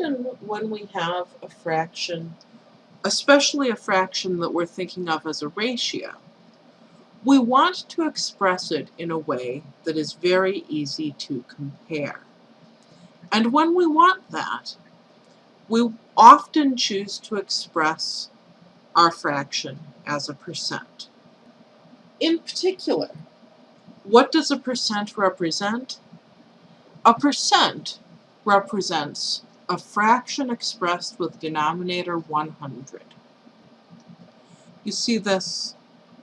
often when we have a fraction, especially a fraction that we're thinking of as a ratio, we want to express it in a way that is very easy to compare. And when we want that, we often choose to express our fraction as a percent. In particular, what does a percent represent? A percent represents a fraction expressed with denominator 100. You see this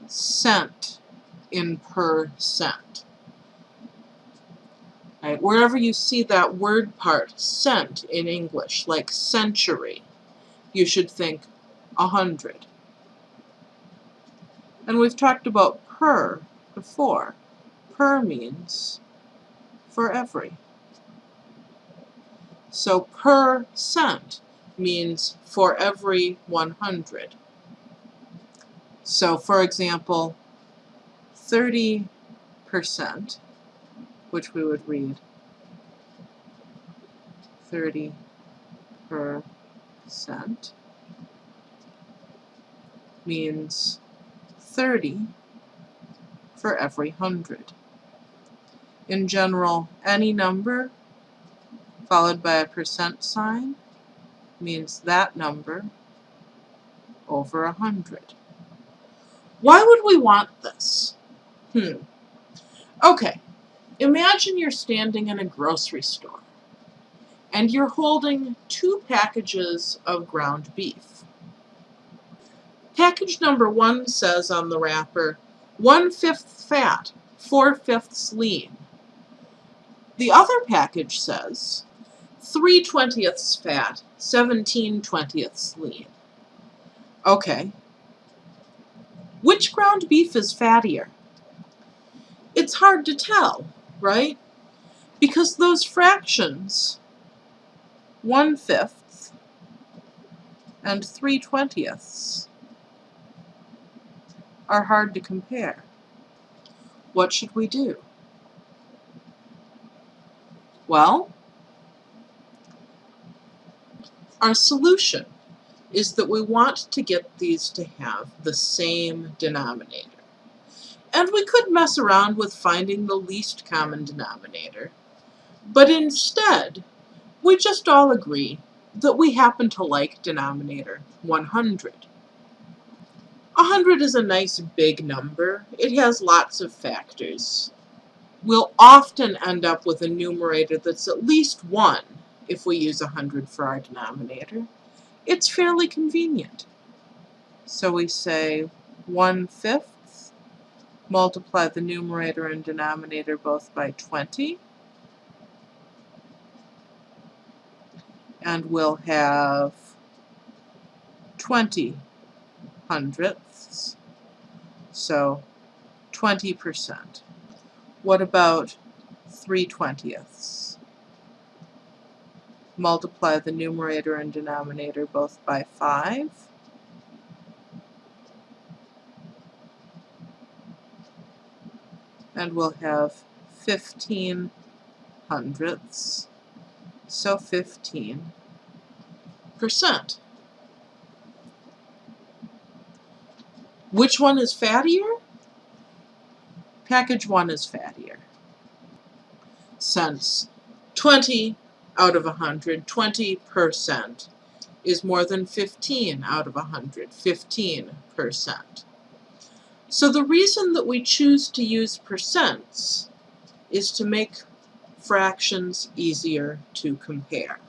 cent in percent. Right? Wherever you see that word part, cent in English, like century, you should think a hundred. And we've talked about per before. Per means for every. So per cent means for every 100. So for example, 30%, which we would read 30 per cent means 30 for every hundred. In general, any number followed by a percent sign means that number over a hundred. Why would we want this? Hmm. Okay, imagine you're standing in a grocery store and you're holding two packages of ground beef. Package number one says on the wrapper, one-fifth fat, four-fifths lean. The other package says, 3 twentieths fat, 17 twentieths lean. Okay. Which ground beef is fattier? It's hard to tell, right? Because those fractions, 1 fifth and 3 twentieths, are hard to compare. What should we do? Well, our solution is that we want to get these to have the same denominator. And we could mess around with finding the least common denominator, but instead, we just all agree that we happen to like denominator 100. 100 is a nice big number. It has lots of factors. We'll often end up with a numerator that's at least 1 if we use 100 for our denominator. It's fairly convenient. So we say 1 fifth, multiply the numerator and denominator both by 20, and we'll have 20 hundredths, so 20%. What about 3 twentieths? Multiply the numerator and denominator both by 5. And we'll have 15 hundredths, so 15 percent. Which one is fattier? Package 1 is fattier. Since 20 out of 100, 20% is more than 15 out of 100, 15%. So the reason that we choose to use percents is to make fractions easier to compare.